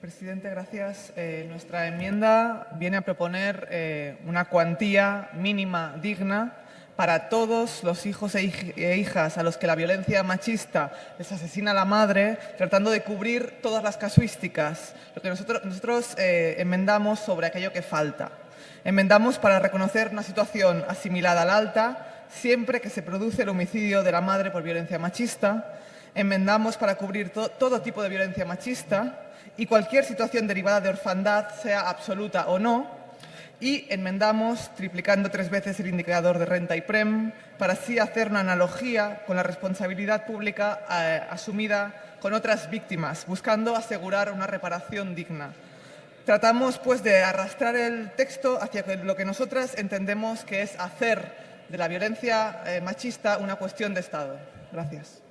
Presidente, gracias. Eh, nuestra enmienda viene a proponer eh, una cuantía mínima digna para todos los hijos e, e hijas a los que la violencia machista les asesina a la madre, tratando de cubrir todas las casuísticas, lo que nosotros, eh, enmendamos sobre aquello que falta. Enmendamos para reconocer una situación asimilada al alta siempre que se produce el homicidio de la madre por violencia machista. Enmendamos para cubrir todo tipo de violencia machista y cualquier situación derivada de orfandad, sea absoluta o no, y enmendamos triplicando tres veces el indicador de renta y PREM para así hacer una analogía con la responsabilidad pública eh, asumida con otras víctimas, buscando asegurar una reparación digna. Tratamos pues de arrastrar el texto hacia lo que nosotras entendemos que es hacer de la violencia eh, machista una cuestión de Estado. Gracias.